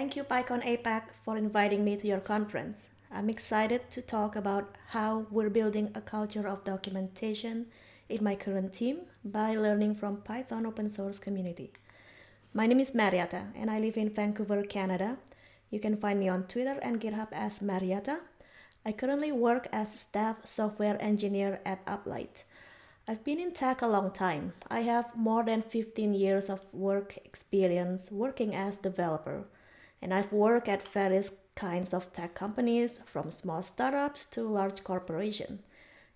Thank you PyCon APAC for inviting me to your conference. I'm excited to talk about how we're building a culture of documentation in my current team by learning from Python open source community. My name is Mariatta and I live in Vancouver, Canada. You can find me on Twitter and GitHub as Mariatta. I currently work as a staff software engineer at Uplight. I've been in tech a long time. I have more than 15 years of work experience working as a developer. And I've worked at various kinds of tech companies from small startups to large corporations.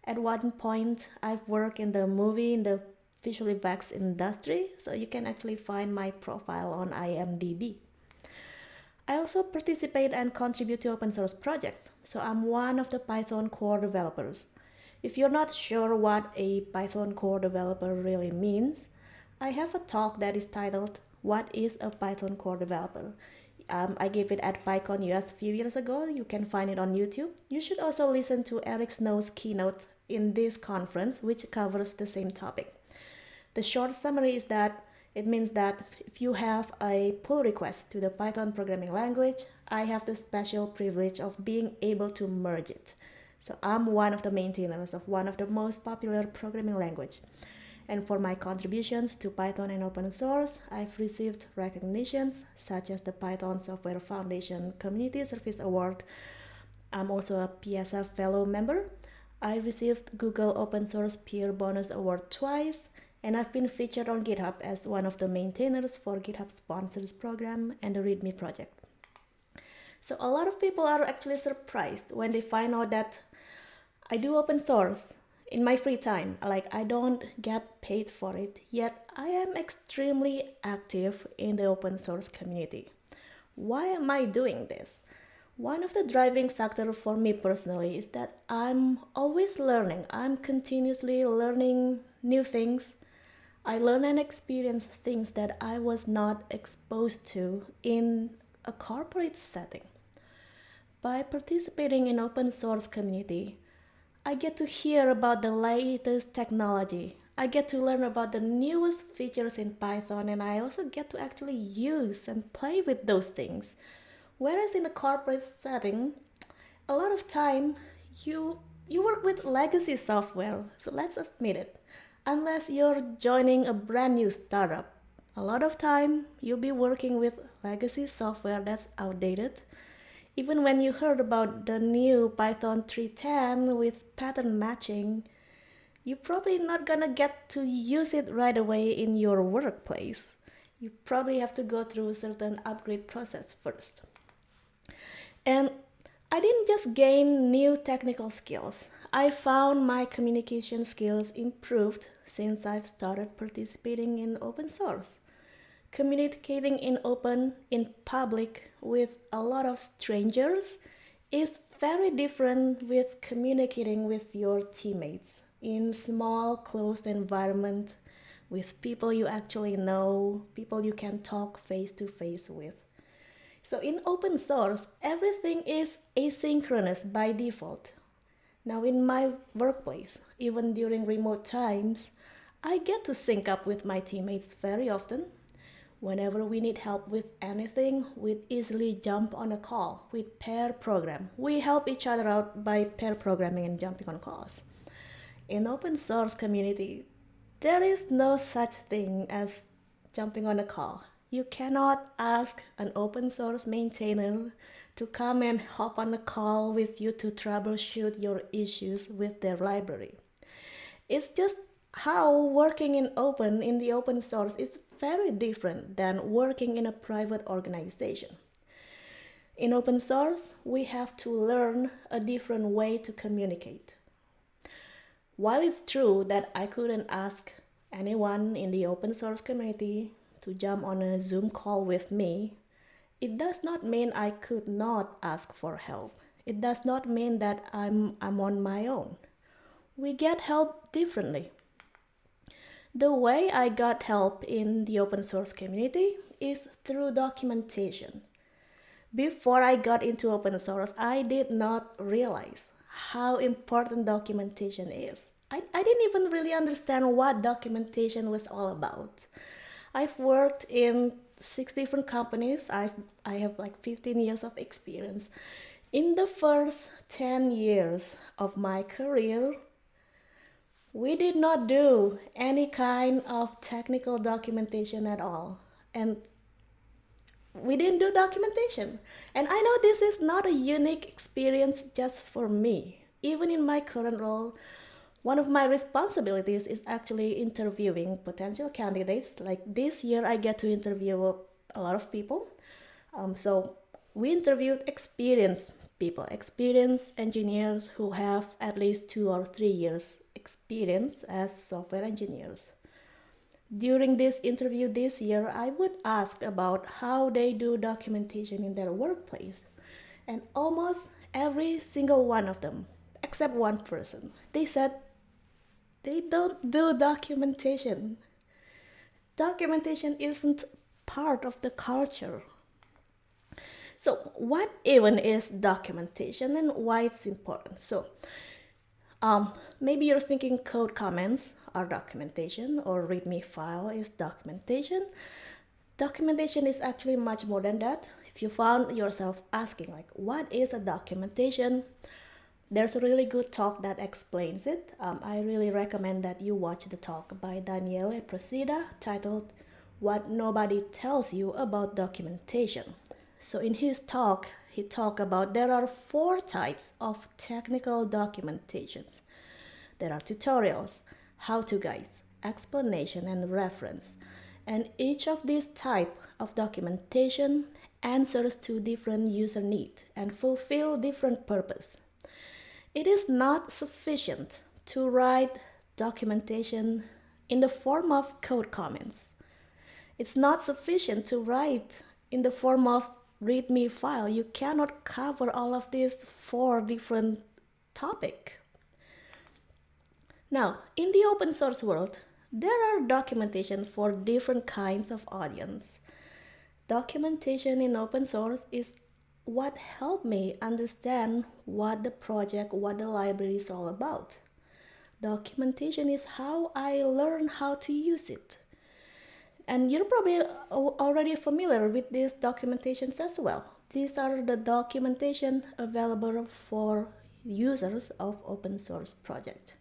At one point, I've worked in the movie in the visual effects industry, so you can actually find my profile on IMDb. I also participate and contribute to open source projects, so I'm one of the Python core developers. If you're not sure what a Python core developer really means, I have a talk that is titled, What is a Python core developer? Um, I gave it at PyCon US a few years ago. You can find it on YouTube. You should also listen to Eric Snow's keynote in this conference, which covers the same topic. The short summary is that it means that if you have a pull request to the Python programming language, I have the special privilege of being able to merge it. So I'm one of the maintainers of one of the most popular programming language. And for my contributions to Python and open source, I've received recognitions such as the Python Software Foundation Community Service Award. I'm also a PSF Fellow member. I received Google Open Source Peer Bonus Award twice, and I've been featured on GitHub as one of the maintainers for GitHub Sponsors Program and the README project. So a lot of people are actually surprised when they find out that I do open source in my free time. Like I don't get paid for it, yet I am extremely active in the open source community. Why am I doing this? One of the driving factors for me personally is that I'm always learning. I'm continuously learning new things. I learn and experience things that I was not exposed to in a corporate setting. By participating in open source community, I get to hear about the latest technology. I get to learn about the newest features in Python and I also get to actually use and play with those things. Whereas in a corporate setting, a lot of time you you work with legacy software. So let's admit it. Unless you're joining a brand new startup, a lot of time you'll be working with legacy software that's outdated even when you heard about the new Python 3.10 with pattern matching, you're probably not gonna get to use it right away in your workplace. You probably have to go through a certain upgrade process first. And I didn't just gain new technical skills. I found my communication skills improved since I've started participating in open source communicating in open, in public with a lot of strangers is very different with communicating with your teammates in small closed environment with people you actually know, people you can talk face to face with. So in open source, everything is asynchronous by default. Now in my workplace, even during remote times, I get to sync up with my teammates very often Whenever we need help with anything, we easily jump on a call with pair program. We help each other out by pair programming and jumping on calls. In open source community, there is no such thing as jumping on a call. You cannot ask an open source maintainer to come and hop on a call with you to troubleshoot your issues with their library. It's just how working in open in the open source is very different than working in a private organization. In open source, we have to learn a different way to communicate. While it's true that I couldn't ask anyone in the open source community to jump on a Zoom call with me, it does not mean I could not ask for help. It does not mean that I'm, I'm on my own. We get help differently. The way I got help in the open source community is through documentation. Before I got into open source, I did not realize how important documentation is. I, I didn't even really understand what documentation was all about. I've worked in six different companies. I've I have like 15 years of experience. In the first 10 years of my career, we did not do any kind of technical documentation at all. And we didn't do documentation. And I know this is not a unique experience just for me. Even in my current role, one of my responsibilities is actually interviewing potential candidates. Like this year, I get to interview a lot of people. Um, so we interviewed experienced people, experienced engineers who have at least two or three years experience as software engineers. During this interview this year, I would ask about how they do documentation in their workplace. And almost every single one of them, except one person, they said they don't do documentation. Documentation isn't part of the culture. So, what even is documentation and why it's important? So, um, maybe you're thinking code comments are documentation or README file is documentation. Documentation is actually much more than that. If you found yourself asking like, what is a documentation? there's a really good talk that explains it. Um, I really recommend that you watch the talk by Daniele Procida titled What Nobody Tells You About Documentation. So in his talk, he talked about there are four types of technical documentations. There are tutorials, how-to guides, explanation, and reference. And each of these type of documentation answers to different user need and fulfill different purpose. It is not sufficient to write documentation in the form of code comments. It's not sufficient to write in the form of README file. You cannot cover all of these four different topic. Now, in the open source world, there are documentation for different kinds of audience. Documentation in open source is what helped me understand what the project, what the library is all about. Documentation is how I learn how to use it. And you're probably uh, already familiar with these documentations as well. These are the documentation available for users of open source project.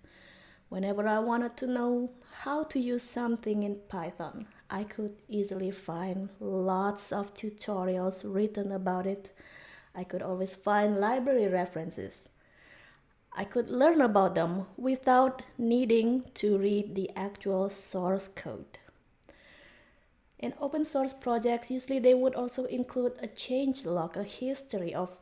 Whenever I wanted to know how to use something in Python, I could easily find lots of tutorials written about it I could always find library references. I could learn about them without needing to read the actual source code. In open source projects, usually they would also include a change log, a history of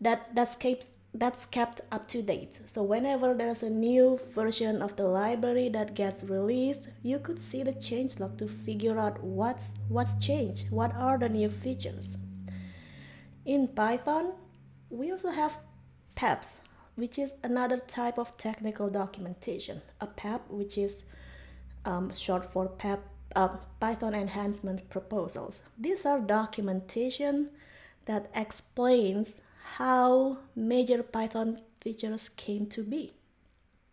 that that's kept that's kept up to date. So whenever there's a new version of the library that gets released, you could see the change log to figure out what's what's changed, what are the new features. In Python, we also have PEPs, which is another type of technical documentation. A PEP, which is um, short for PEP, Python Enhancement Proposals. These are documentation that explains how major Python features came to be.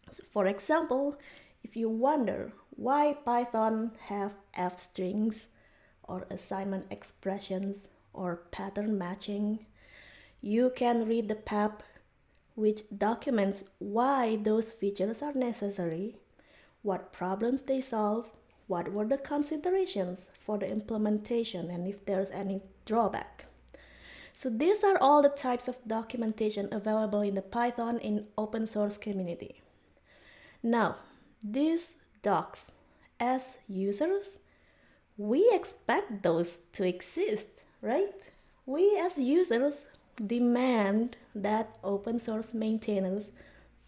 So for example, if you wonder why Python have f strings or assignment expressions or pattern matching, you can read the PEP which documents why those features are necessary, what problems they solve, what were the considerations for the implementation, and if there's any drawback. So these are all the types of documentation available in the Python in open source community. Now, these docs, as users, we expect those to exist right? We as users demand that open source maintainers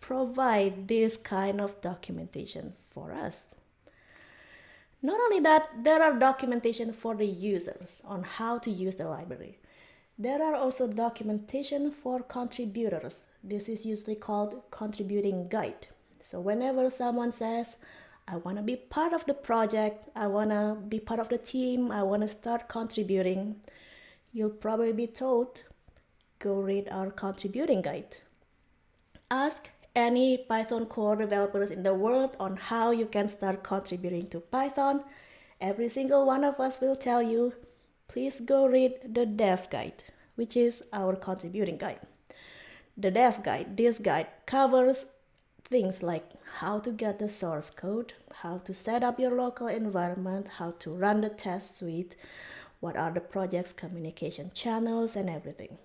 provide this kind of documentation for us. Not only that, there are documentation for the users on how to use the library. There are also documentation for contributors. This is usually called contributing guide. So whenever someone says, I want to be part of the project, I want to be part of the team, I want to start contributing, you'll probably be told go read our contributing guide. Ask any Python core developers in the world on how you can start contributing to Python. Every single one of us will tell you please go read the dev guide, which is our contributing guide. The dev guide, this guide covers things like how to get the source code, how to set up your local environment, how to run the test suite, what are the project's communication channels, and everything.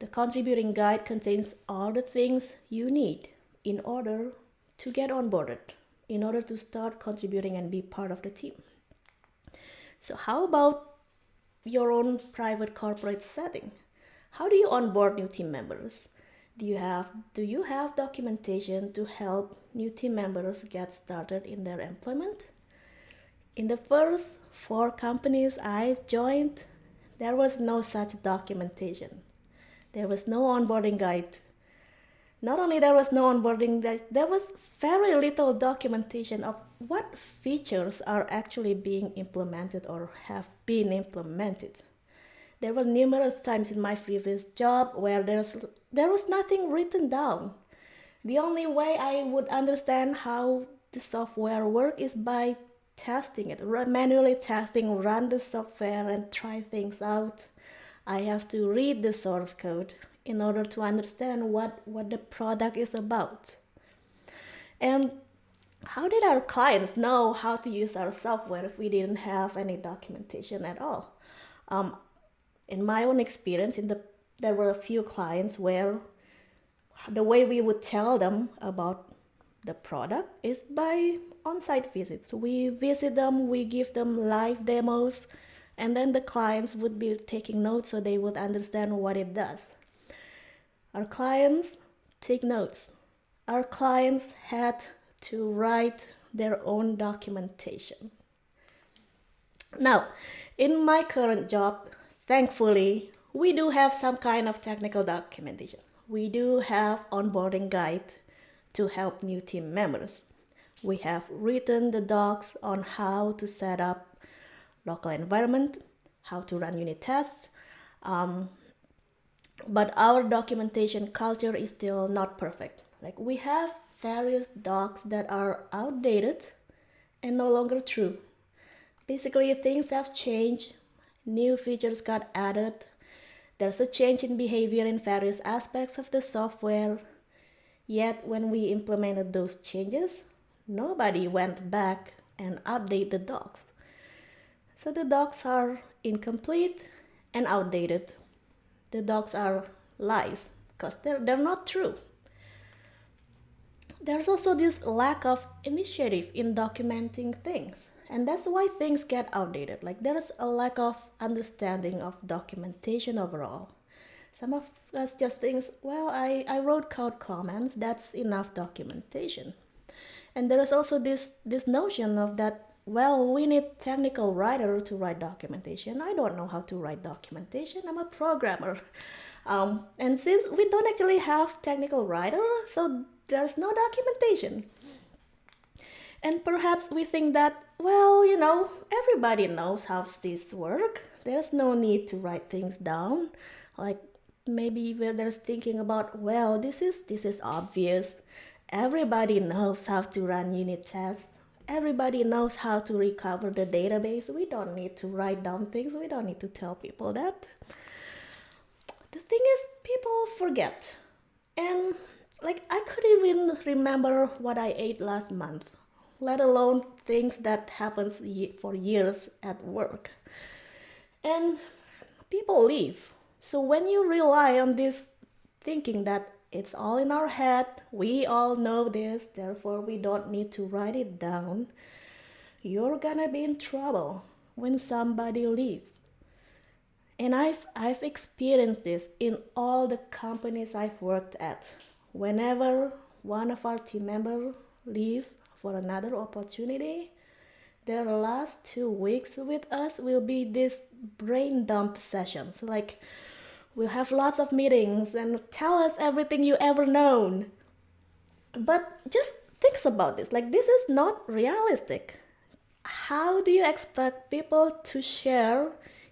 The contributing guide contains all the things you need in order to get onboarded, in order to start contributing and be part of the team. So, how about your own private corporate setting? How do you onboard new team members? Do you have do you have documentation to help new team members get started in their employment? In the first four companies I joined, there was no such documentation. There was no onboarding guide. Not only there was no onboarding guide, there was very little documentation of what features are actually being implemented or have been implemented. There were numerous times in my previous job where there's there was nothing written down. The only way I would understand how the software work is by testing it, manually testing, run the software and try things out. I have to read the source code in order to understand what, what the product is about. And how did our clients know how to use our software if we didn't have any documentation at all? Um, in my own experience in the there were a few clients where the way we would tell them about the product is by on-site visits we visit them we give them live demos and then the clients would be taking notes so they would understand what it does our clients take notes our clients had to write their own documentation now in my current job Thankfully, we do have some kind of technical documentation. We do have onboarding guide to help new team members. We have written the docs on how to set up local environment, how to run unit tests. Um, but our documentation culture is still not perfect. Like we have various docs that are outdated and no longer true. Basically, things have changed new features got added. There's a change in behavior in various aspects of the software. Yet, when we implemented those changes, nobody went back and updated the docs. So the docs are incomplete and outdated. The docs are lies because they're, they're not true. There's also this lack of initiative in documenting things and that's why things get outdated like there's a lack of understanding of documentation overall some of us just thinks well i i wrote code comments that's enough documentation and there is also this this notion of that well we need technical writer to write documentation i don't know how to write documentation i'm a programmer um, and since we don't actually have technical writer so there's no documentation and perhaps we think that, well, you know, everybody knows how this work. There's no need to write things down. Like maybe where there's thinking about, well, this is this is obvious. Everybody knows how to run unit tests. Everybody knows how to recover the database. We don't need to write down things. We don't need to tell people that. The thing is, people forget. And like I couldn't even remember what I ate last month let alone things that happens for years at work. And people leave. So when you rely on this thinking that it's all in our head, we all know this, therefore we don't need to write it down, you're gonna be in trouble when somebody leaves. And I've, I've experienced this in all the companies I've worked at. Whenever one of our team members leaves for another opportunity. Their last two weeks with us will be this brain dump sessions. Like, we'll have lots of meetings and tell us everything you ever known. But just think about this. Like, this is not realistic. How do you expect people to share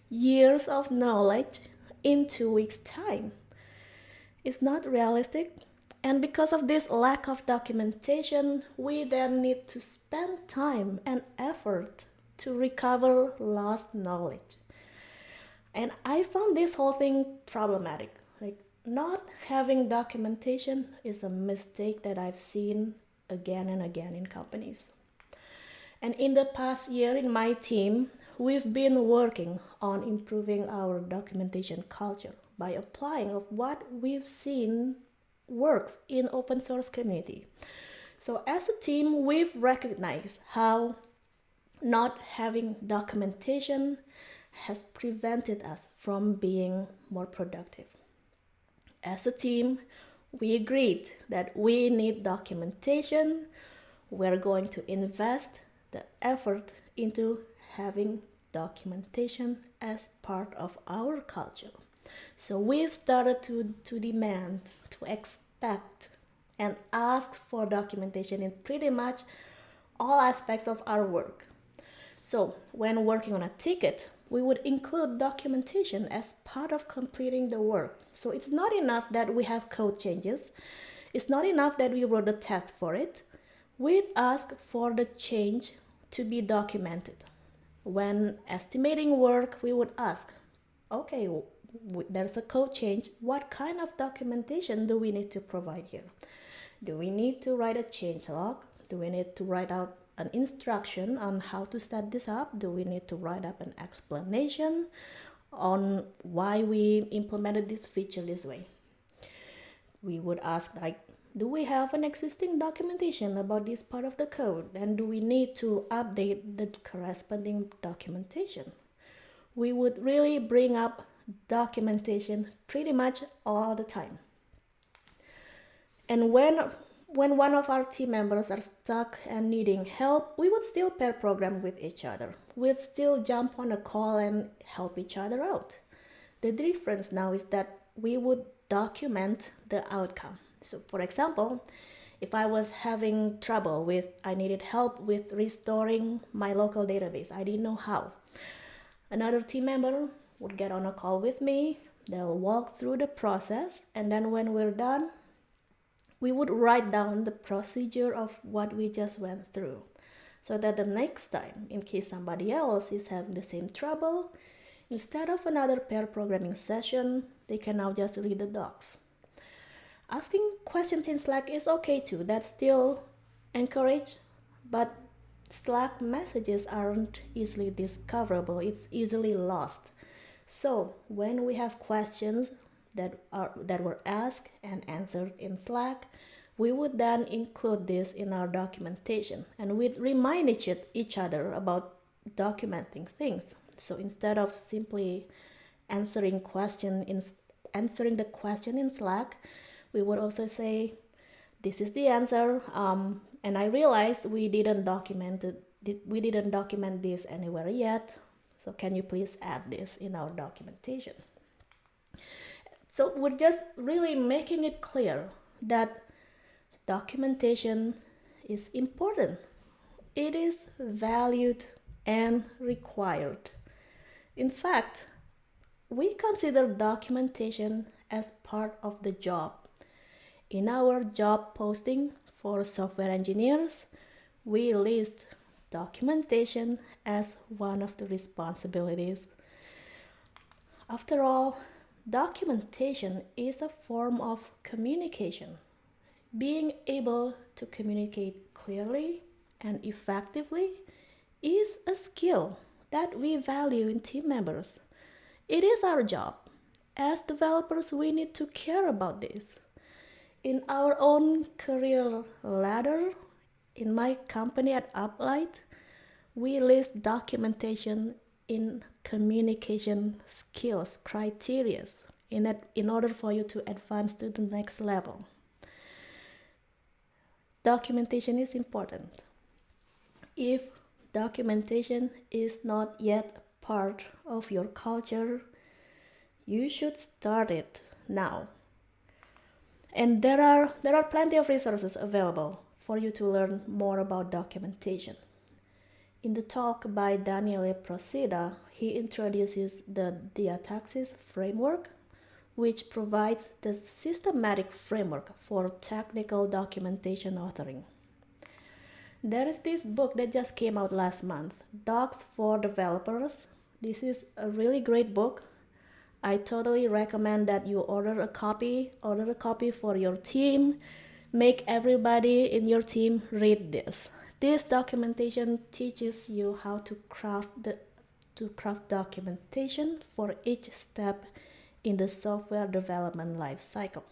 years of knowledge in two weeks' time? It's not realistic and because of this lack of documentation, we then need to spend time and effort to recover lost knowledge. And I found this whole thing problematic. Like, not having documentation is a mistake that I've seen again and again in companies. And in the past year in my team, we've been working on improving our documentation culture by applying of what we've seen works in open source community. So as a team, we've recognized how not having documentation has prevented us from being more productive. As a team, we agreed that we need documentation. We're going to invest the effort into having documentation as part of our culture. So we've started to, to demand, to expect, and ask for documentation in pretty much all aspects of our work. So when working on a ticket, we would include documentation as part of completing the work. So it's not enough that we have code changes. It's not enough that we wrote a test for it. We'd ask for the change to be documented. When estimating work, we would ask, okay, there's a code change. What kind of documentation do we need to provide here? Do we need to write a change log? Do we need to write out an instruction on how to set this up? Do we need to write up an explanation on why we implemented this feature this way? We would ask like, do we have an existing documentation about this part of the code? And do we need to update the corresponding documentation? We would really bring up documentation pretty much all the time. And when when one of our team members are stuck and needing help, we would still pair program with each other. We'd still jump on a call and help each other out. The difference now is that we would document the outcome. So for example, if I was having trouble with, I needed help with restoring my local database, I didn't know how. Another team member would get on a call with me, they'll walk through the process, and then when we're done, we would write down the procedure of what we just went through so that the next time, in case somebody else is having the same trouble, instead of another pair programming session, they can now just read the docs. Asking questions in Slack is okay too, that's still encouraged, but Slack messages aren't easily discoverable, it's easily lost. So when we have questions that are that were asked and answered in Slack, we would then include this in our documentation and we'd remind each, each other about documenting things. So instead of simply answering question in answering the question in Slack, we would also say, "This is the answer." Um, and I realized we didn't document it. We didn't document this anywhere yet. So can you please add this in our documentation? So we're just really making it clear that documentation is important. It is valued and required. In fact, we consider documentation as part of the job. In our job posting for software engineers, we list documentation as one of the responsibilities. After all, Documentation is a form of communication. Being able to communicate clearly and effectively is a skill that we value in team members. It is our job. As developers, we need to care about this. In our own career ladder, in my company at Uplight, we list documentation in communication skills criteria in, it, in order for you to advance to the next level. Documentation is important. If documentation is not yet part of your culture, you should start it now. And there are, there are plenty of resources available for you to learn more about documentation. In the talk by Daniele Procida, he introduces the diataxis framework, which provides the systematic framework for technical documentation authoring. There is this book that just came out last month, Docs for Developers. This is a really great book. I totally recommend that you order a copy, order a copy for your team. Make everybody in your team read this. This documentation teaches you how to craft the to craft documentation for each step in the software development life cycle.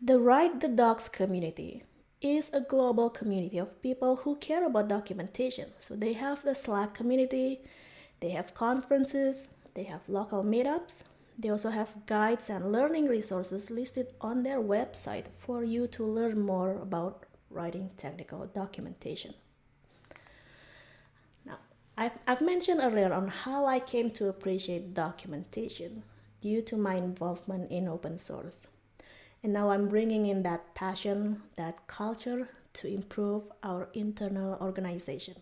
The Write the Docs community is a global community of people who care about documentation. So they have the Slack community, they have conferences, they have local meetups, they also have guides and learning resources listed on their website for you to learn more about writing technical documentation. Now, I've, I've mentioned earlier on how I came to appreciate documentation due to my involvement in open source. And now I'm bringing in that passion, that culture to improve our internal organization.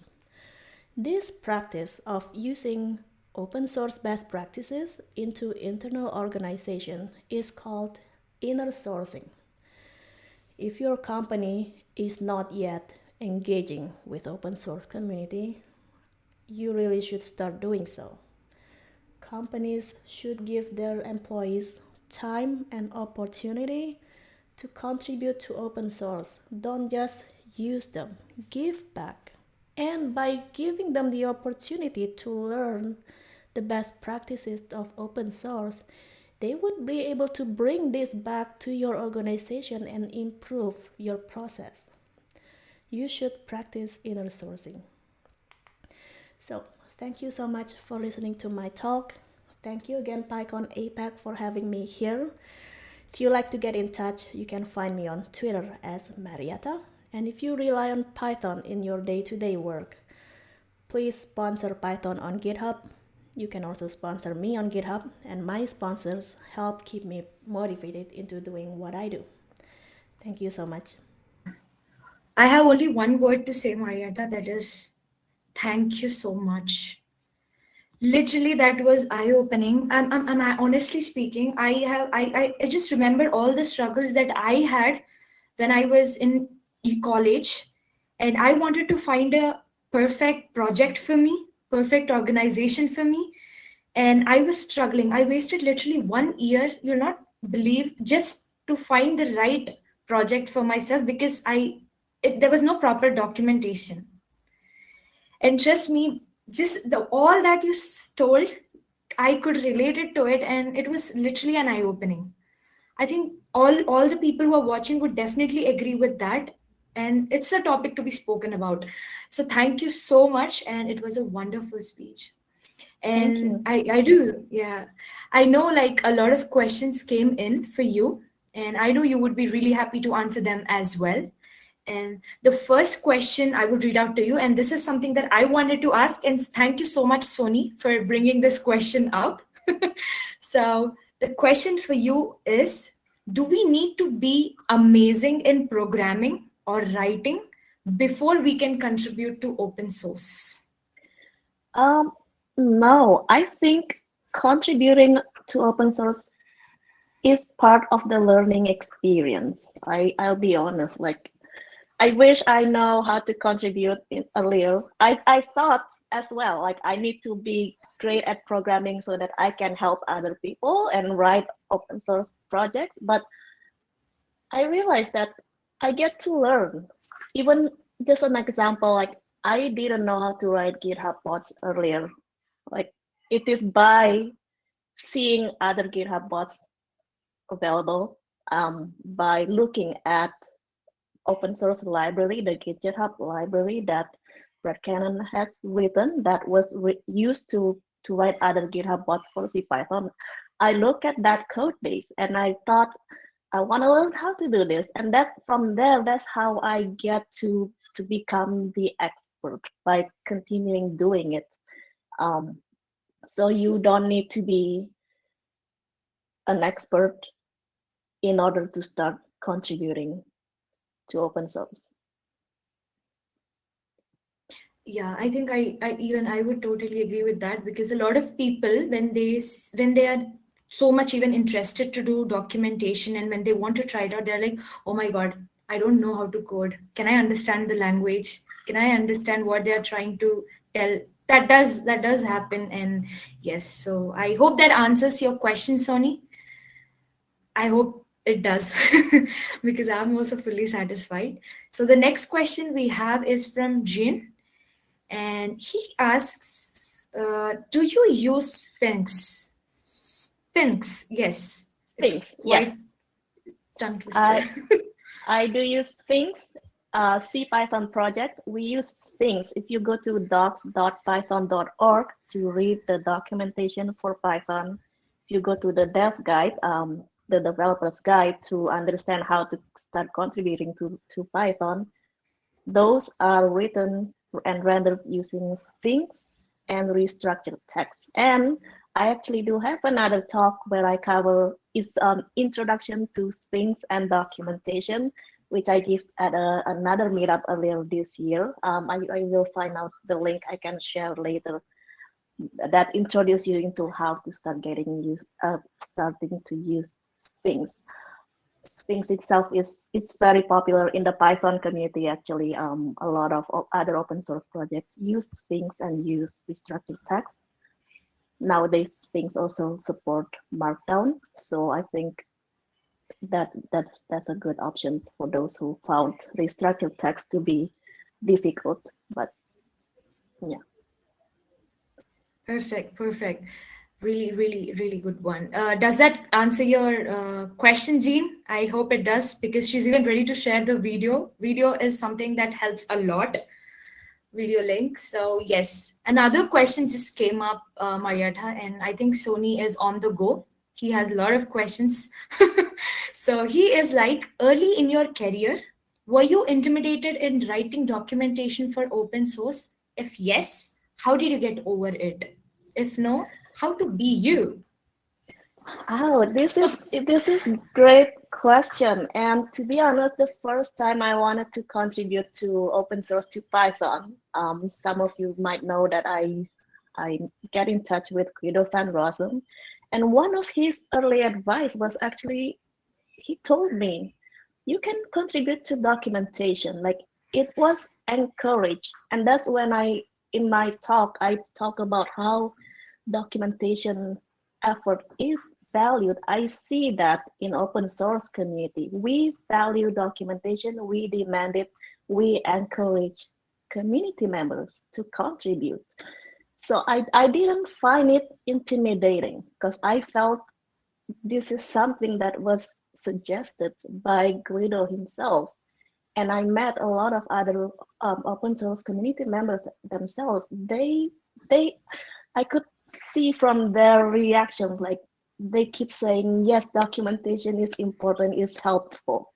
This practice of using open source best practices into internal organization is called inner sourcing. If your company is not yet engaging with open source community, you really should start doing so. Companies should give their employees time and opportunity to contribute to open source. Don't just use them, give back. And by giving them the opportunity to learn the best practices of open source, they would be able to bring this back to your organization and improve your process. You should practice inner sourcing. So, thank you so much for listening to my talk. Thank you again, PyCon APAC, for having me here. If you like to get in touch, you can find me on Twitter as Mariatta. And if you rely on Python in your day-to-day -day work, please sponsor Python on GitHub. You can also sponsor me on GitHub, and my sponsors help keep me motivated into doing what I do. Thank you so much. I have only one word to say, Mariatta, that is thank you so much. Literally that was eye-opening. And, and, and I'm honestly speaking i have I, I just remember all the struggles that i had when i was in college. And i wanted to find a perfect project for me perfect organization for me. And i was struggling. I wasted literally one year you'll not believe just to find the right project for myself because i it, there was no proper documentation. And trust me just the all that you told i could relate it to it and it was literally an eye opening i think all all the people who are watching would definitely agree with that and it's a topic to be spoken about. So thank you so much and it was a wonderful speech. And i i do yeah. I know like a lot of questions came in for you and i know you would be really happy to answer them as well and the first question I would read out to you, and this is something that I wanted to ask, and thank you so much, Sony, for bringing this question up. so the question for you is, do we need to be amazing in programming or writing before we can contribute to open source? Um, no, I think contributing to open source is part of the learning experience. I, I'll be honest, like I wish I know how to contribute in little. I, I thought as well, like I need to be great at programming so that I can help other people and write open source projects. But I realized that I get to learn. Even just an example, like I didn't know how to write GitHub bots earlier. Like it is by seeing other GitHub bots available, um, by looking at open source library, the GitHub library that Brett Cannon has written that was used to, to write other GitHub bots for CPython. I look at that code base and I thought, I want to learn how to do this. And that from there, that's how I get to, to become the expert by continuing doing it. Um, so you don't need to be an expert in order to start contributing to open source yeah i think I, I even i would totally agree with that because a lot of people when they when they are so much even interested to do documentation and when they want to try it out they're like oh my god i don't know how to code. Can i understand the language? Can i understand what they are trying to tell? That does that does happen and yes so i hope that answers your question sony i hope it does because i'm also fully satisfied so the next question we have is from jin and he asks uh, do you use sphinx sphinx yes Sphinx, yes. tongue. I, do use Sphinx uh, Python project. We use Sphinx. If you go to docs.python.org to read the documentation for Python, if you go to the dev guide, um, the developer's guide to understand how to start contributing to, to Python, those are written and rendered using Sphinx and restructured text. And I actually do have another talk where I cover is um, introduction to Sphinx and documentation, which I give at a, another meetup earlier this year. Um, I, I will find out the link I can share later that introduce you into how to start getting used, uh, starting to use Sphinx. Sphinx itself is it's very popular in the Python community. Actually, um, a lot of other open source projects use Sphinx and use restructured text nowadays Sphinx also support markdown so i think that that that's a good option for those who found restructured text to be difficult but yeah perfect perfect really really really good one uh, does that answer your uh, question jean i hope it does because she's even ready to share the video video is something that helps a lot video link. So yes, another question just came up, uh, Mariatta, and I think Sony is on the go. He has a lot of questions. so he is like, early in your career, were you intimidated in writing documentation for open source? If yes, how did you get over it? If no, how to be you? Oh, this is this is great question. And to be honest, the first time I wanted to contribute to open source to Python, um, some of you might know that I I get in touch with Guido van Rossum, and one of his early advice was actually he told me you can contribute to documentation. Like it was encouraged, and that's when I in my talk I talk about how documentation effort is valued. I see that in open source community. We value documentation, we demand it, we encourage community members to contribute. So I, I didn't find it intimidating because I felt this is something that was suggested by Guido himself. And I met a lot of other um, open source community members themselves. They, they, I could see from their reaction, like they keep saying, yes, documentation is important, is helpful.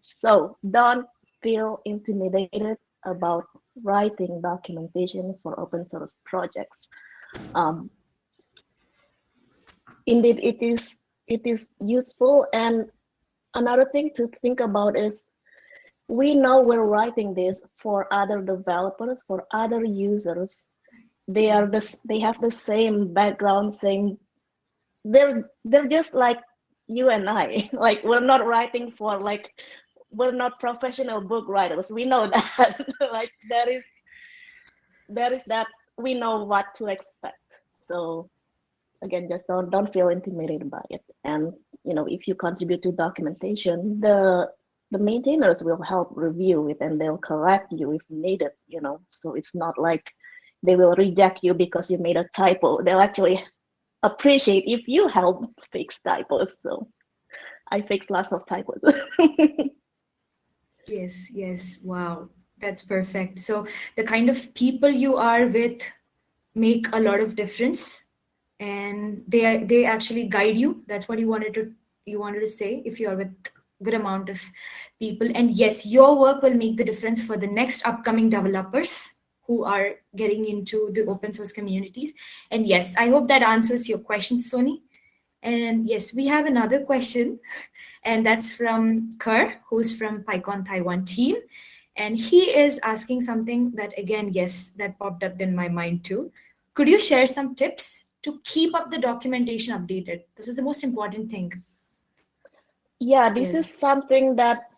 So don't feel intimidated about writing documentation for open source projects. Um, indeed, it is it is useful. And another thing to think about is we know we're writing this for other developers, for other users. They are this they have the same background, same they're they're just like you and I. Like we're not writing for like we're not professional book writers. We know that. like there is there is that we know what to expect. So again, just don't don't feel intimidated by it. And you know, if you contribute to documentation, the the maintainers will help review it and they'll correct you if needed, you know. So it's not like they will reject you because you made a typo. They'll actually appreciate if you help fix typos. So I fix lots of typos. yes, yes. Wow. That's perfect. So the kind of people you are with make a lot of difference and they they actually guide you. That's what you wanted to you wanted to say if you are with good amount of people and yes your work will make the difference for the next upcoming developers who are getting into the open source communities. And yes, I hope that answers your question, Sony. And yes, we have another question, and that's from Kerr, who's from PyCon Taiwan team. And he is asking something that, again, yes, that popped up in my mind too. Could you share some tips to keep up the documentation updated? This is the most important thing. Yeah, this yes. is something that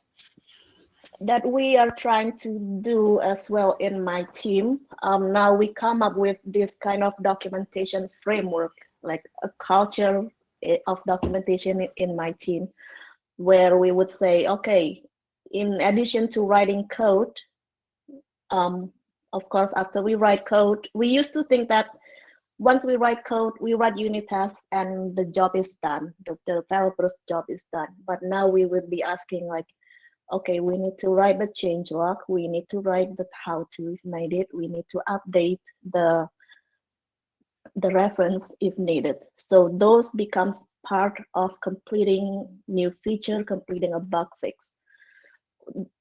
that we are trying to do as well in my team. Um, now we come up with this kind of documentation framework, like a culture eh, of documentation in my team, where we would say, okay, in addition to writing code, um, of course, after we write code, we used to think that once we write code, we write unit tests and the job is done. The, the developer's job is done. But now we will be asking like, okay, we need to write the change log. We need to write the how to if needed. We need to update the the reference if needed. So those becomes part of completing new feature, completing a bug fix.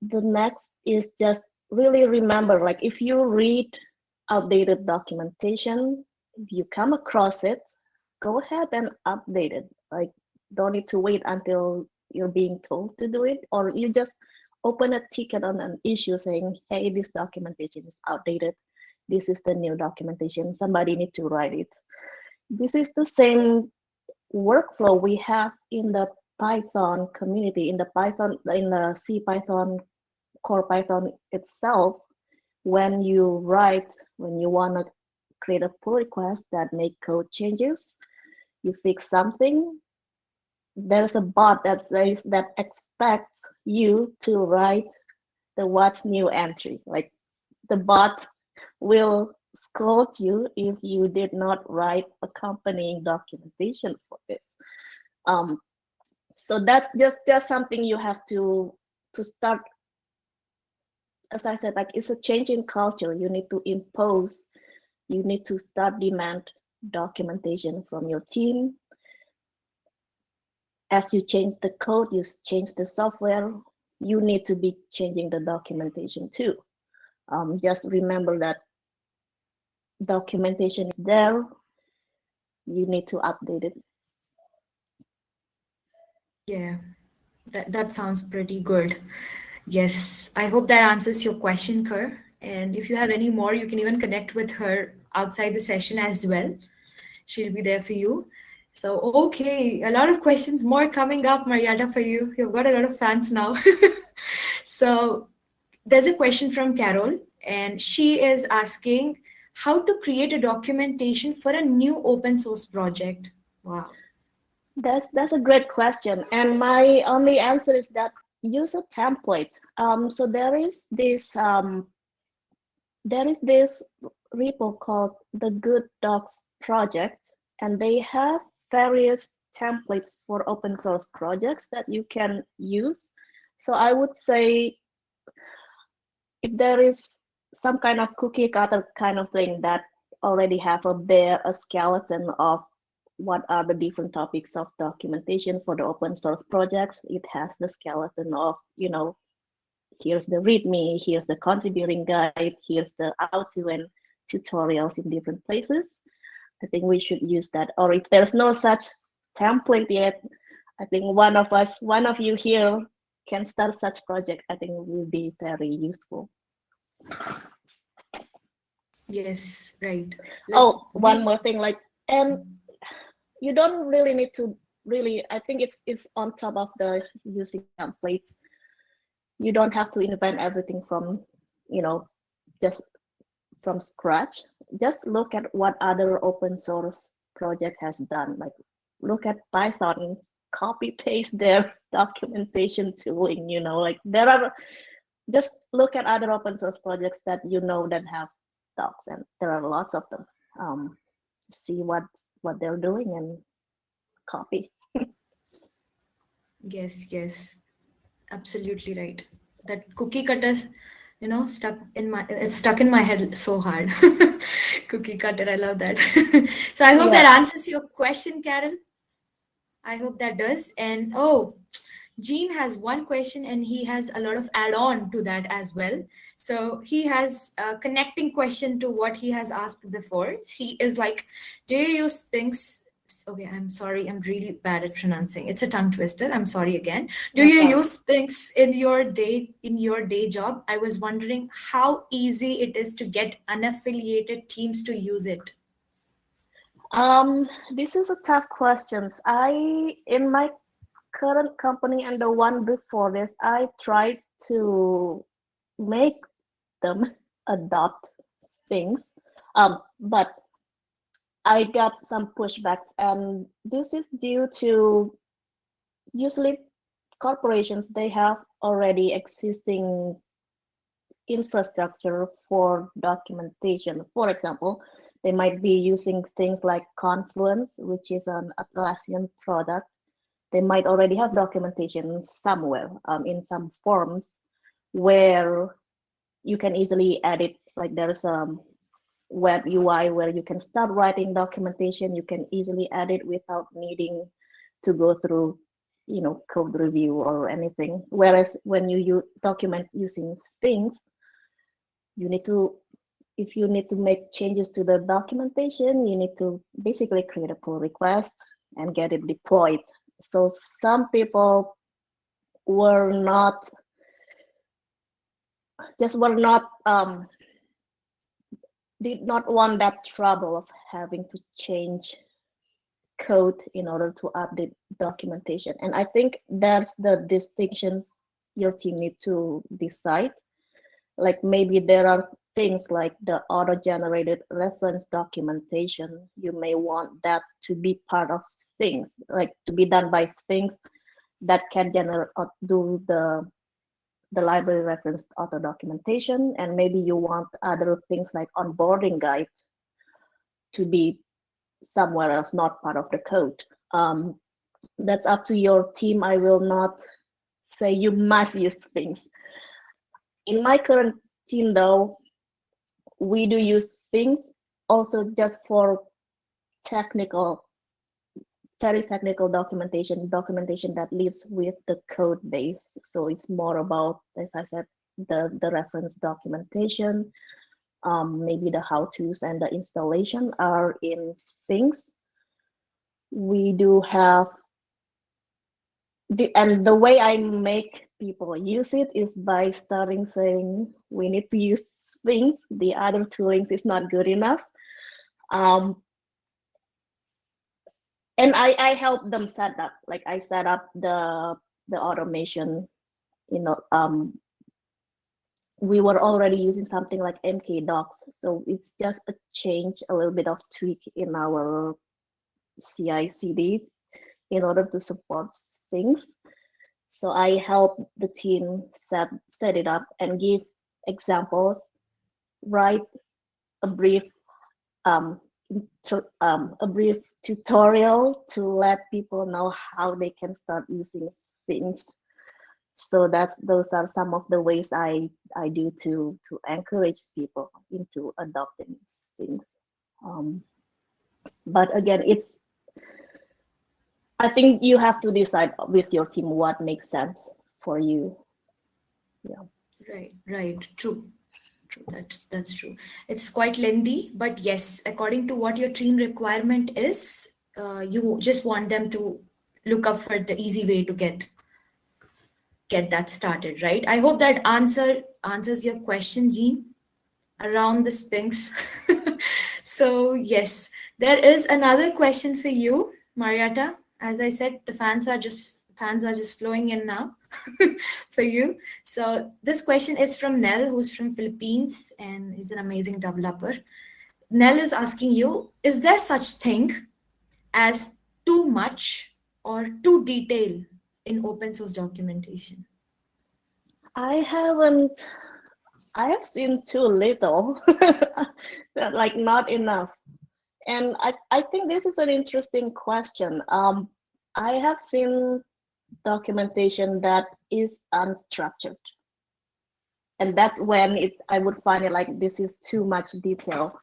The next is just really remember, like if you read outdated documentation, if you come across it, go ahead and update it. Like don't need to wait until you're being told to do it, or you just open a ticket on an issue saying, hey, this documentation is outdated. This is the new documentation. Somebody need to write it. This is the same workflow we have in the Python community, in the Python, in the CPython, core Python itself. When you write, when you want to create a pull request that make code changes, you fix something, there's a bot that says that expects you to write the what's new entry. Like the bot will scold you if you did not write accompanying documentation for this. Um, so that's just just something you have to to start. As I said, like it's a change in culture. You need to impose. You need to start demand documentation from your team. As you change the code, you change the software. You need to be changing the documentation too. Um, just remember that documentation is there. You need to update it. Yeah, that, that sounds pretty good. Yes, I hope that answers your question, Kerr. And if you have any more, you can even connect with her outside the session as well. She'll be there for you. So, okay, a lot of questions more coming up, Mariatta, for you. You've got a lot of fans now. so, there's a question from Carol, and she is asking how to create a documentation for a new open source project. Wow. That's that's a great question, and my only answer is that use a template. Um, so there is this um, there is this repo called the Good Docs project, and they have various templates for open source projects that you can use. So I would say if there is some kind of cookie cutter kind of thing that already have a bare a skeleton of what are the different topics of documentation for the open source projects. It has the skeleton of, you know, here's the README, here's the contributing guide, here's the how to and tutorials in different places. I think we should use that. Or if there's no such template yet, I think one of us, one of you here can start such project. I think will be very useful. Yes, right. Oh, Let's oh, one more thing, like, and you don't really need to really, I think it's it's on top of the using templates. You don't have to invent everything from, you know, just from scratch. Just look at what other open source project has done. Like look at Python, copy paste their documentation tooling, you know, like there are just look at other open source projects that you know that have docs and there are lots of them um, see what what they're doing and copy yes yes absolutely right that cookie cutters you know stuck in my it's stuck in my head so hard cookie cutter i love that so i hope yeah. that answers your question carol i hope that does and oh Gene has one question and he has a lot of add-on to that as well. So he has a connecting question to what he has asked before. He is like, do you use Sphinx? Okay, I'm sorry. I'm really bad at pronouncing. It's a tongue twister. I'm sorry again. Do you use things in your day in your day job? I was wondering how easy it is to get unaffiliated teams to use it. Um, this is a tough question. I in my current company and the one before this, I tried to make them adopt Sphinx. Um, but I got some pushbacks, and this is due to usually corporations they have already existing infrastructure for documentation. For example, they might be using things like Confluence, which is an Atlassian product. They might already have documentation somewhere um, in some forms where you can easily edit. Like there's a web UI where you can start writing documentation. You can easily edit without needing to go through you know code review or anything whereas when you, you document using Sphinx you need to if you need to make changes to the documentation, you need to basically create a pull request and get it deployed. So some people were not, just were not, um, did not want that trouble of having to change code in order to update documentation. And I think that's the distinctions your team need to decide. Like maybe there are things like the auto-generated reference documentation, you may want that to be part of Sphinx, like to be done by Sphinx that can generate uh, do the the library reference auto documentation, and maybe you want other Sphinx like onboarding guides to be somewhere else, not part of the code. Um, that's up to your team. I will not say you must use Sphinx. In my current team, though, we do use things also just for technical very technical documentation documentation that lives with the code base so it's more about as i said the the reference documentation um, maybe the how-to's and the installation are in Sphinx. We do have the and the way I make people use it is by starting saying we need to use Sphinx. The other toolings is not good enough. Um, and I, I help them set up, like I set up the the automation, you know, um, we were already using something like MkDocs. So it's just a change, a little bit of tweak in our CI CD in order to support Sphinx. So I help the team set, set it up and give examples, write a brief um, um, a brief tutorial to let people know how they can start using Sphinx. So that's those are some of the ways I I do to to encourage people into adopting Sphinx. Um, but again, it's I think you have to decide with your team what makes sense for you. Yeah. Right, right, true. True, that's that's true. It's quite lengthy, but yes, according to what your team requirement is, uh, you just want them to look up for the easy way to get get that started, right? I hope that answer answers your question, Jean, around the Sphinx. so yes, there is another question for you, Mariatta as I said, the fans are just fans are just flowing in now for you. So this question is from Nell, who's from Philippines and is an amazing developer. Nell is asking you, is there such thing as too much or too detailed in open source documentation? I haven't, I have seen too little, like not enough. And I, I think this is an interesting question. Um, I have seen documentation that is unstructured. And that's when it I would find it like this is too much detail.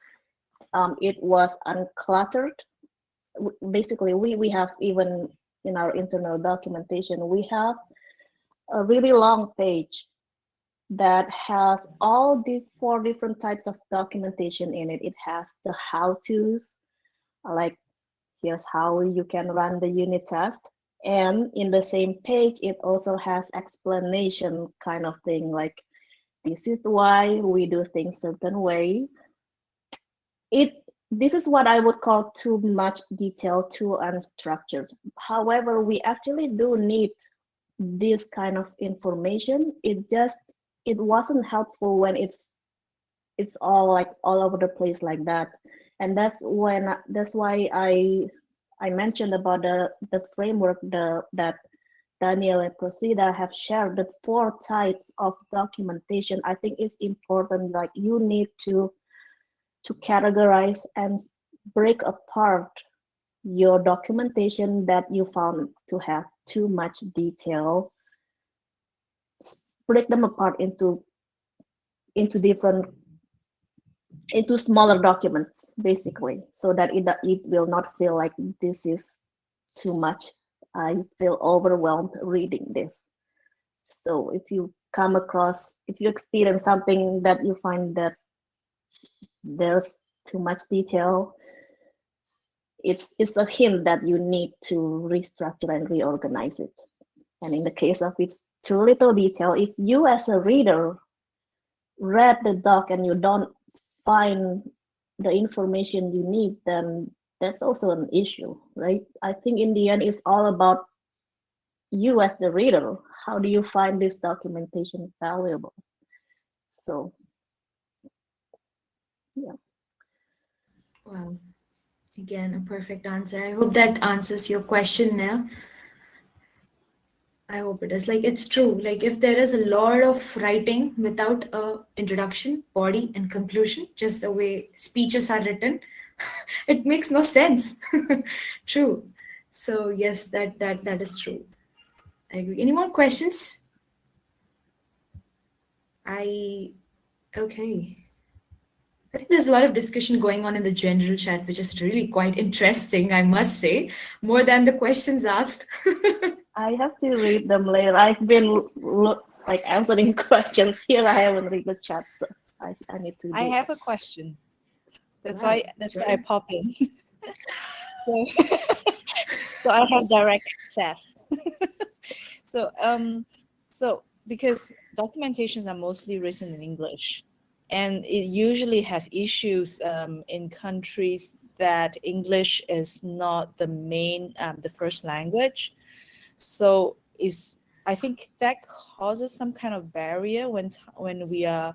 Um, it was uncluttered. Basically, we, we have even in our internal documentation, we have a really long page that has all the four different types of documentation in it. It has the how-tos, like here's how you can run the unit test. And in the same page, it also has explanation kind of thing, like this is why we do things certain way. It this is what I would call too much detail, too unstructured. However, we actually do need this kind of information. It just it wasn't helpful when it's it's all like all over the place like that and that's when that's why i i mentioned about the the framework the that Daniele Procida have shared the four types of documentation. I think it's important like you need to to categorize and break apart your documentation that you found to have too much detail. Break them apart into into different into smaller documents basically so that it, it will not feel like this is too much. I feel overwhelmed reading this. So if you come across if you experience something that you find that there's too much detail it's it's a hint that you need to restructure and reorganize it. And in the case of it's too little detail if you as a reader read the doc and you don't find the information you need, then that's also an issue, right? I think in the end, it's all about you as the reader. How do you find this documentation valuable? So, yeah. Well, again, a perfect answer. I hope that answers your question now. I hope it is. Like it's true. Like if there is a lot of writing without a introduction, body, and conclusion, just the way speeches are written, it makes no sense. true. So yes, that that that is true. I agree. Any more questions? I okay. I think there's a lot of discussion going on in the general chat, which is really quite interesting, I must say, more than the questions asked. I have to read them later. I've been look, like answering questions here. I haven't read the chat, so I, I need to. I have a question. That's why that's sure. why I pop in. so, so I have direct access. so um, so because documentations are mostly written in English, and it usually has issues um, in countries that English is not the main um, the first language so is I think that causes some kind of barrier when when we are.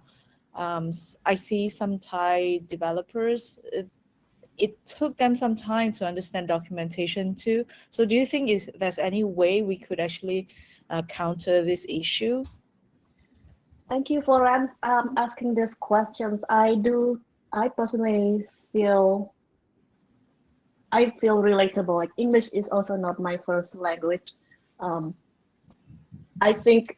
Um, I see some Thai developers. It, it took them some time to understand documentation too. So do you think is there's any way we could actually uh, counter this issue? Thank you for um, asking these questions. I do. I personally feel I feel relatable. Like English is also not my first language um, I think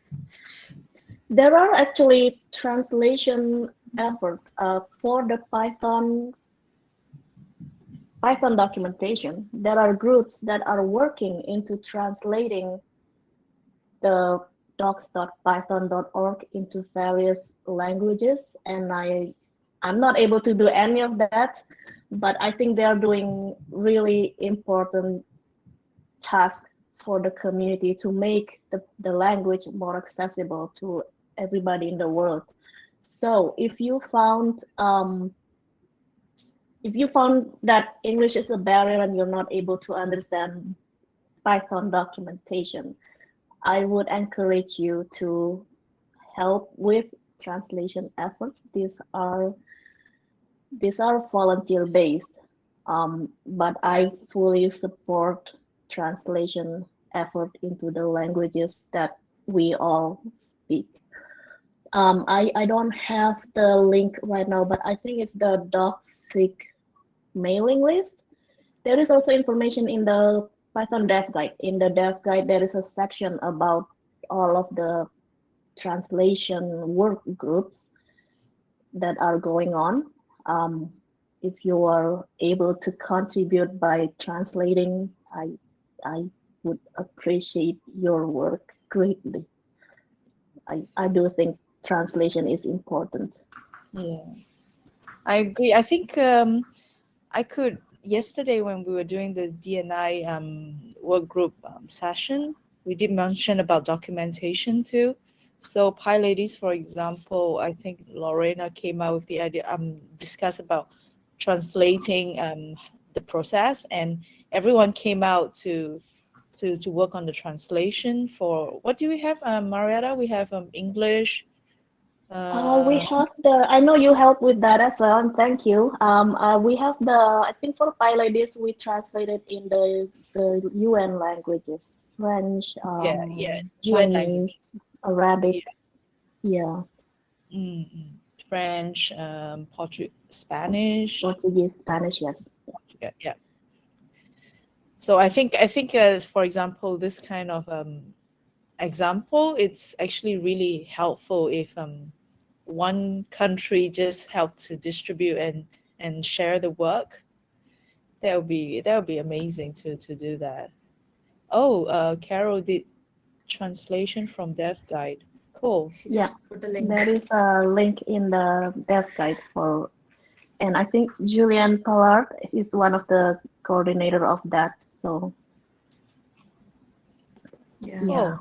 there are actually translation effort uh, for the Python Python documentation. There are groups that are working into translating the docs.python.org into various languages, and I I'm not able to do any of that, but I think they are doing really important tasks for the community to make the, the language more accessible to everybody in the world. So if you found um, if you found that English is a barrier and you're not able to understand Python documentation, I would encourage you to help with translation efforts. These are these are volunteer based, um, but I fully support translation effort into the languages that we all speak. Um, I, I don't have the link right now, but I think it's the DocSIG mailing list. There is also information in the Python dev guide. In the dev guide, there is a section about all of the translation work groups that are going on. Um, if you are able to contribute by translating, I I would appreciate your work greatly. I, I do think translation is important. Yeah, I agree. I think um, I could, yesterday when we were doing the DNI um, work group um, session, we did mention about documentation too. So PyLadies, for example, I think Lorena came out with the idea, um, discuss about translating um, the process and everyone came out to to to work on the translation for what do we have, um, Mariatta? We have um, English. Uh, we Uh, have the, I know you help with that as well, and thank you. Um, uh, we have the, I think for PyLadies, we translated in the, the UN languages, French, yeah, um, yeah, UN language. Arabic, yeah, Mm, mm. French, um, Portu Spanish. Portuguese, Spanish, yes. Yeah, yeah. So I think I think uh, for example, this kind of um, example, it's actually really helpful if um, one country just help to distribute and and share the work. That would be that would be amazing to to do that. Oh, uh, Carol did translation from Dev Guide. Cool. She Yeah, just put a link. There is a link in the dev guide for, and I think Julien Palard is one of the coordinator of that. So Yeah. yeah,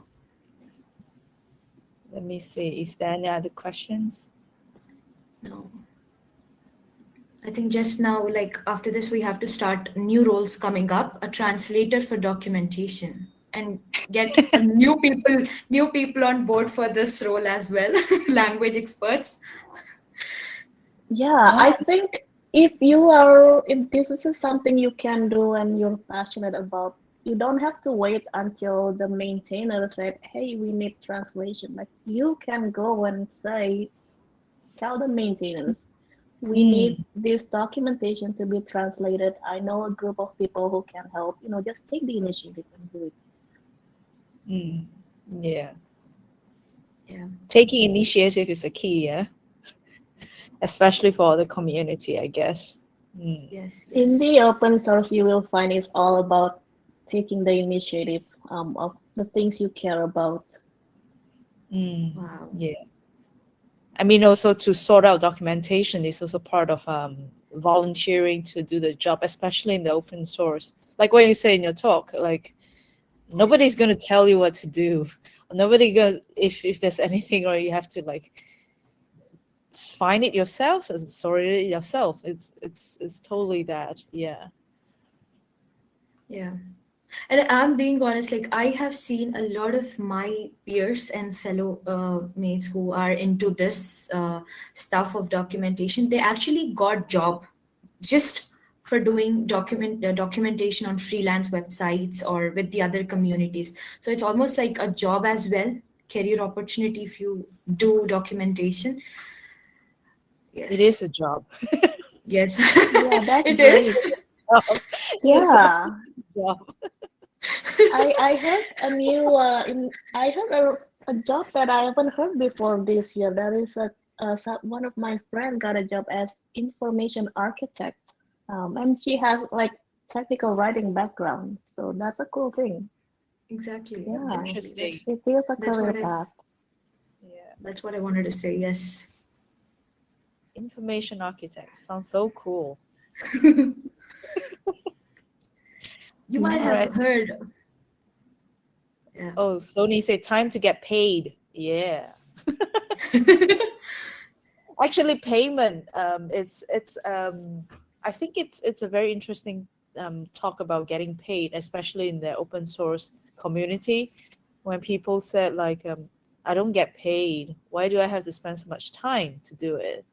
let me see. Is there any other questions? No. I think just now, like after this, we have to start new roles coming up, a translator for documentation and get new people, new people on board for this role as well, language experts. Yeah. I think if you are, if this is something you can do and you're passionate about, you don't have to wait until the maintainer said, "Hey, we need translation." Like you can go and say, tell the maintainers, we Mm. need this documentation to be translated. I know a group of people who can help. You know, just take the initiative and do it. Mm, yeah. Yeah. Taking initiative is a key, yeah. Especially for the community, I guess. Mm, Yes. In the open source, you will find it's all about taking the initiative um, of the things you care about. mm, Wow. yeah. I mean, also to sort out documentation is also part of um, volunteering to do the job, especially in the open source. Like what you say in your talk, like nobody's going to tell you what to do. Nobody goes if if there's anything or you have to like s- find it yourself and sort it yourself. It's it's it's totally that. Yeah. Yeah. And I'm being honest, like I have seen a lot of my peers and fellow uh, mates who are into this uh, stuff of documentation. They actually got job just for doing document uh, documentation on freelance websites or with the other communities. So it's almost like a job as well, career opportunity if you do documentation. Yes. It is a job. Yes. Yeah, that's It is. great. It is Yeah, job. I I heard a new uh, in I heard a, a job that I haven't heard before this year. That is a, uh one of my friend got a job as information architect, um, and she has like technical writing background. So that's a cool thing. Exactly. Yeah. exactly. Interesting. That's, It feels a That's career what I- Yeah. that's what I wanted to say. Yes. Information architect sounds so cool. You might have heard. Yeah. Oh, Sony said time to get paid. Yeah. Actually, payment. Um, it's it's. Um, I think it's it's a very interesting um, talk about getting paid, especially in the open source community. When people said like, um, "I don't get paid. Why do I have to spend so much time to do it?"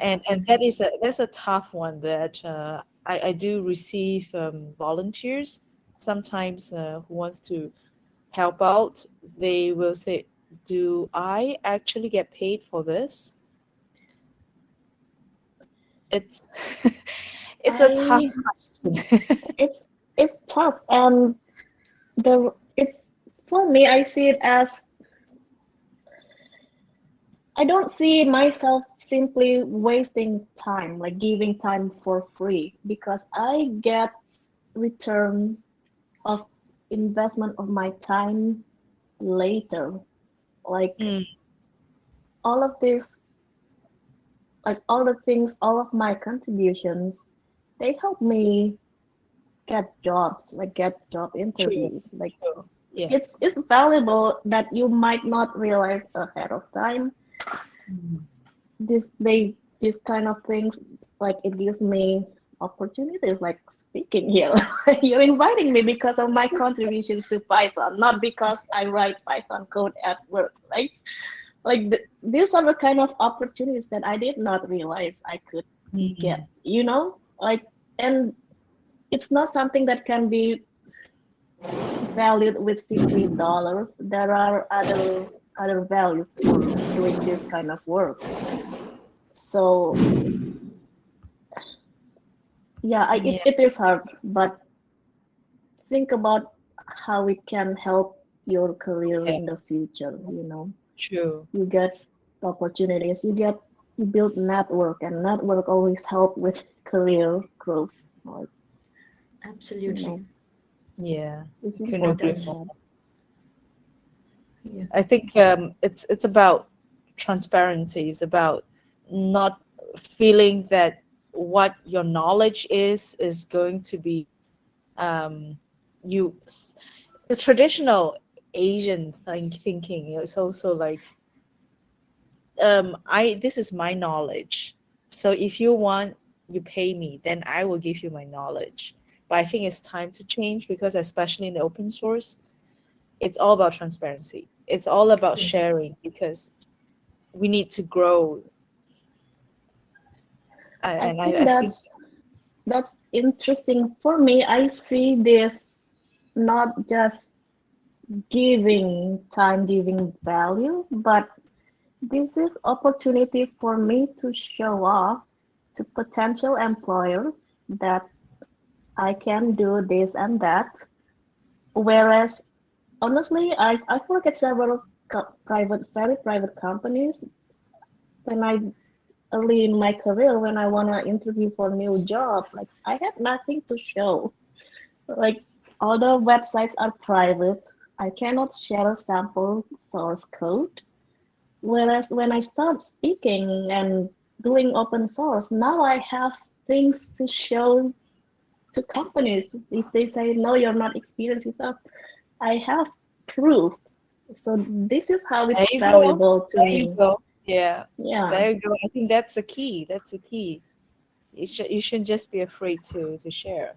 And and that is a that's a tough one that uh, I, I do receive um, volunteers. Sometimes uh, who wants to help out they will say do i actually get paid for this? It's it's a tough question. It's it's tough, and the it's for me. I see it as I don't see myself simply wasting time, like giving time for free, because I get return of investment of my time later. Like Mm. all of this, like all the things, all of my contributions, they help me get jobs, like get job interviews. Like Sure. yeah it's it's valuable that you might not realize ahead of time. This they this kind of things like it gives me opportunities like speaking here. You're inviting me because of my contributions to Python, not because I write Python code at work, right? Like the, these are the kind of opportunities that I did not realize I could Mhm. get, you know, like, and it's not something that can be valued with simply dollars. There are other other values for doing this kind of work. So yeah, I, Yeah. It, it is hard, but think about how it can help your career Yeah. in the future. You know, True. you get opportunities, you get you build network, and network always help with career growth. Like, Absolutely. know. Yeah. Couldn't agree more. Yeah. I think um, it's it's about transparency. It's about not feeling that what your knowledge is is going to be um, you. The traditional Asian think, thinking is also like um, I this is my knowledge. So if you want, you pay me, then I will give you my knowledge. But I think it's time to change because especially in the open source, it's all about transparency. It's all about sharing because we need to grow. I- I and I, think I think that's that's interesting for me. I see this not just giving time, giving value, but this is opportunity for me to show off to potential employers that I can do this and that. Whereas honestly, I I work at several private, very private companies. When I early in my career, when I wanna interview for a new job, like I have nothing to show. Like all the websites are private. I cannot share a sample source code. Whereas when I start speaking and doing open source, now I have things to show to companies. If they say, no, you're not experienced enough, I have proof. So this is how There it's you go. valuable to there you go. Yeah, Yeah. there you go. I think that's the key. That's the key. You should you shouldn't just be afraid to to share.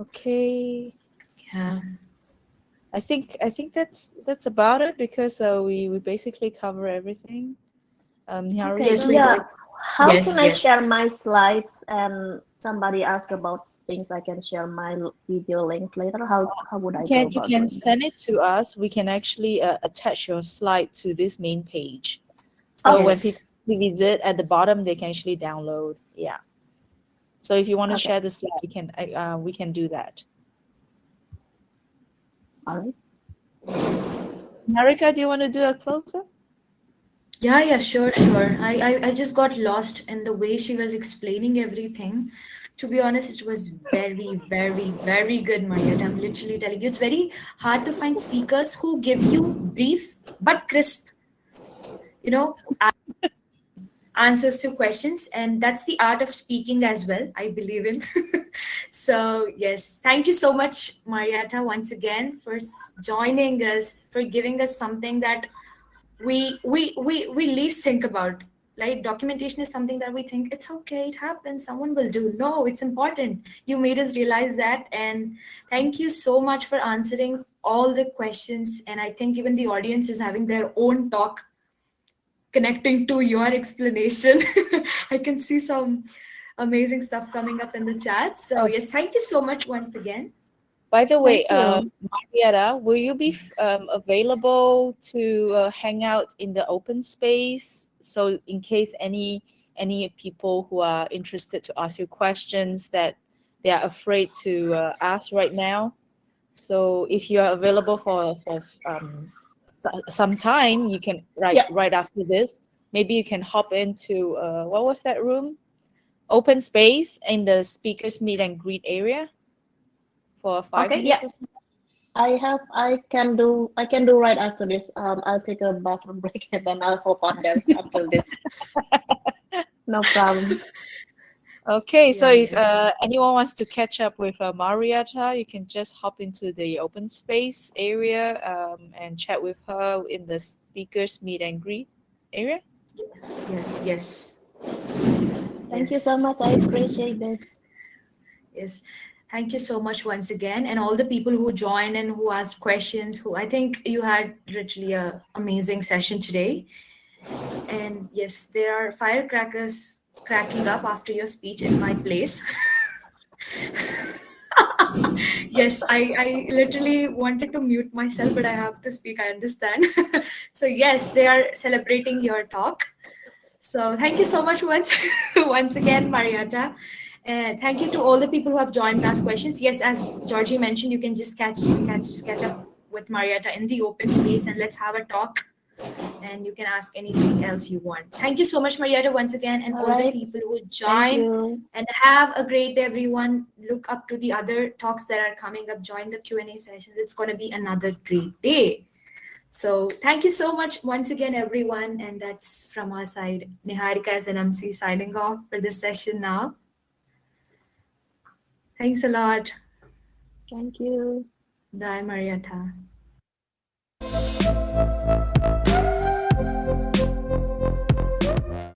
Okay. Yeah. I think I think that's that's about it because uh, we we basically cover everything. Um, Okay, Yes, you we yeah. How Yes, can I share my slides and somebody ask about things I can share my video link later? How how would I can you can send it to us. We can actually uh, attach your slide to this main page. So when Yes. people visit at the bottom, they can actually download. Yeah. So if you want to Okay. share the slide, we can uh, we can do that. All right. Marika, do you want to do a close up? Yeah, yeah, sure, sure. I, I, I just got lost in the way she was explaining everything. To be honest, it was very, very, very good, Mariatta. I'm literally telling you, it's very hard to find speakers who give you brief but crisp, you know, answers to questions. And that's the art of speaking as well, I believe in. so, yes, thank you so much, Mariatta, once again, for joining us, for giving us something that we we we we least think about right? Documentation is something that we think it's okay it happens someone will do. No it's important. You made us realize that and thank you so much for answering all the questions and i think even the audience is having their own talk connecting to your explanation. I can see some amazing stuff coming up in the chat. So yes thank you so much once again By the way, uh, Mariatta, will you be um, available to uh, hang out in the open space? So in case any any people who are interested to ask you questions that they are afraid to uh, ask right now. So if you are available for, for um, some time, you can right Yeah. right after this. Maybe you can hop into uh, what was that room? Open space in the speakers meet and greet area for five Okay, minutes. yeah. I have I can do I can do right after this. Um I'll take a bathroom break and then I'll hop on there after this. No problem. Okay, so if uh, anyone wants to catch up with uh, Mariatta, you can just hop into the open space area um, and chat with her in the speakers meet and greet area. yes yes Thank you so much. I appreciate it. Yes. Thank you so much once again. And all the people who joined and who asked questions, who I think you had literally a amazing session today. And yes, there are firecrackers cracking up after your speech in my place. yes, I, I literally wanted to mute myself, but I have to speak, I understand. so yes, they are celebrating your talk. So thank you so much once once again, Mariatta. And thank you to all the people who have joined asked questions. Yes, as Georgie mentioned, you can just catch catch catch up with Mariatta in the open space and let's have a talk. And you can ask anything else you want. Thank you so much, Mariatta, once again, and all, All the people who joined. And have a great day, everyone. Look up to the other talks that are coming up. Join the Q&A sessions. It's going to be another great day. So thank you so much once again, everyone. And that's from our side. Niharika as an MC signing off for this session now. Thanks a lot. Thank you. Bye, Mariatta.